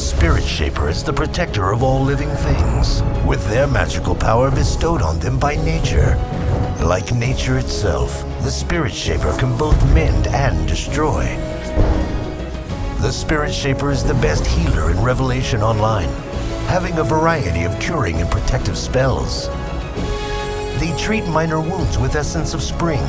Spirit Shaper is the protector of all living things, with their magical power bestowed on them by nature. Like nature itself, the Spirit Shaper can both mend and destroy. The Spirit Shaper is the best healer in Revelation Online, having a variety of curing and protective spells. They treat minor wounds with Essence of Spring,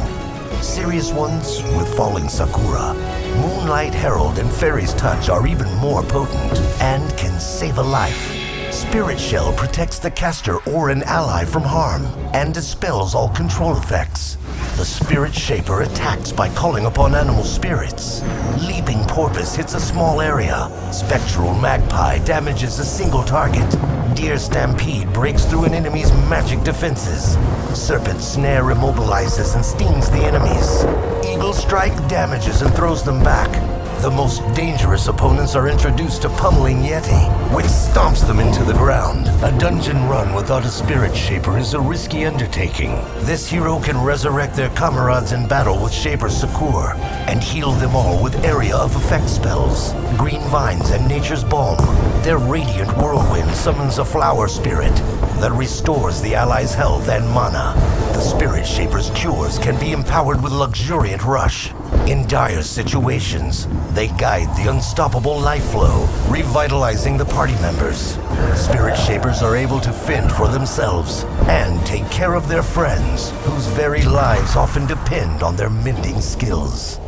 serious ones with Falling Sakura. Moonlight Herald and Fairy's Touch are even more potent and can save a life. Spirit Shell protects the caster or an ally from harm and dispels all control effects. The Spirit Shaper attacks by calling upon animal spirits. Leaping Porpoise hits a small area. Spectral Magpie damages a single target. Deer Stampede breaks through an enemy's magic defenses. Serpent Snare immobilizes and stings the enemies. Eagle Strike damages and throws them back. The most dangerous opponents are introduced to Pummeling Yeti, which stomps them into the ground. A dungeon run without a Spirit Shaper is a risky undertaking. This hero can resurrect their comrades in battle with Shaper Succour and heal them all with area of effect spells. Green Vines and Nature's Balm. Their Radiant Whirlwind summons a flower spirit that restores the allies' health and mana. The Spirit Shaper's cures can be empowered with Luxuriant Rush. In dire situations, they guide the unstoppable life flow, revitalizing the party members. Spirit Shapers are able to fend for themselves and take care of their friends, whose very lives often depend on their mending skills.